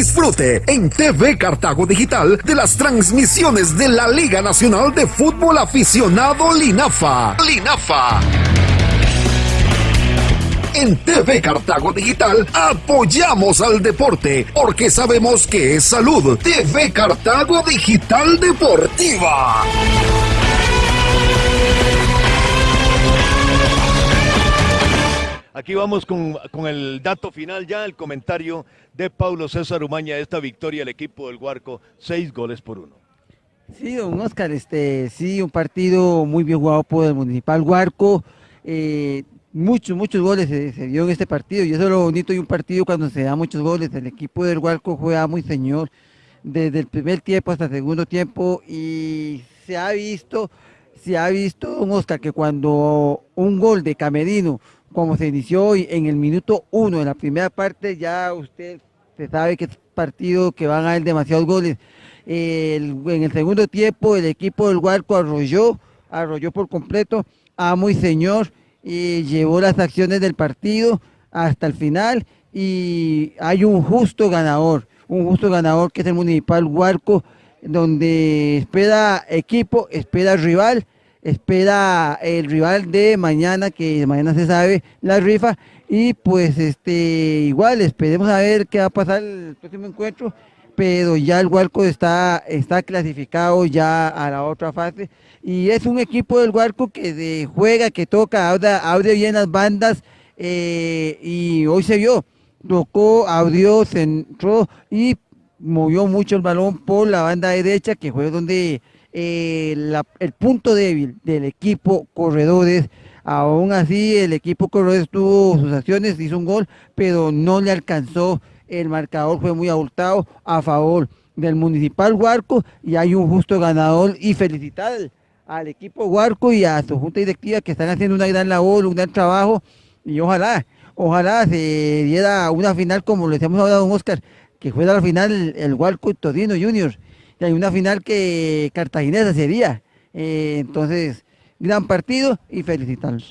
Disfrute en TV Cartago Digital de las transmisiones de la Liga Nacional de Fútbol Aficionado Linafa. Linafa. En TV Cartago Digital apoyamos al deporte porque sabemos que es salud. TV Cartago Digital Deportiva. Aquí vamos con, con, el dato final ya, el comentario de Paulo César Umaña, esta victoria del equipo del Huarco, seis goles por uno. Sí, don Oscar, este, sí, un partido muy bien jugado por el Municipal Huarco, eh, muchos, muchos goles se, se, dio en este partido, y eso es lo bonito de un partido cuando se da muchos goles, el equipo del Huarco juega muy señor, desde el primer tiempo hasta el segundo tiempo, y se ha visto, se ha visto, don Oscar, que cuando un gol de Camerino, como se inició hoy en el minuto uno de la primera parte, ya usted se sabe que es partido que van a haber demasiados goles. En el segundo tiempo el equipo del Huarco arrolló, arrolló por completo a Muy Señor y llevó las acciones del partido hasta el final y hay un justo ganador, un justo ganador que es el Municipal Huarco, donde espera equipo, espera rival, espera el rival de mañana, que mañana se sabe la rifa, y pues este igual esperemos a ver qué va a pasar el próximo encuentro, pero ya el Huarco está, está clasificado ya a la otra fase, y es un equipo del Huarco que de, juega, que toca, abre, bien las bandas, eh, y hoy se vio, tocó, abrió, centró y movió mucho el balón por la banda derecha, que fue donde eh, el punto débil del equipo Corredores. Aún así, el equipo Corredores tuvo sus acciones, hizo un gol, pero no le alcanzó. El marcador fue muy abultado a favor del Municipal Huarco y hay un justo ganador y felicitar al equipo Huarco y a su junta directiva que están haciendo una gran labor, un gran trabajo y ojalá, ojalá se diera una final como le hemos hablado a Oscar, que fuera la final el, el Huarco y Torino Juniors y hay una final que cartaginesa sería. Eh, entonces, gran partido y felicitarlos.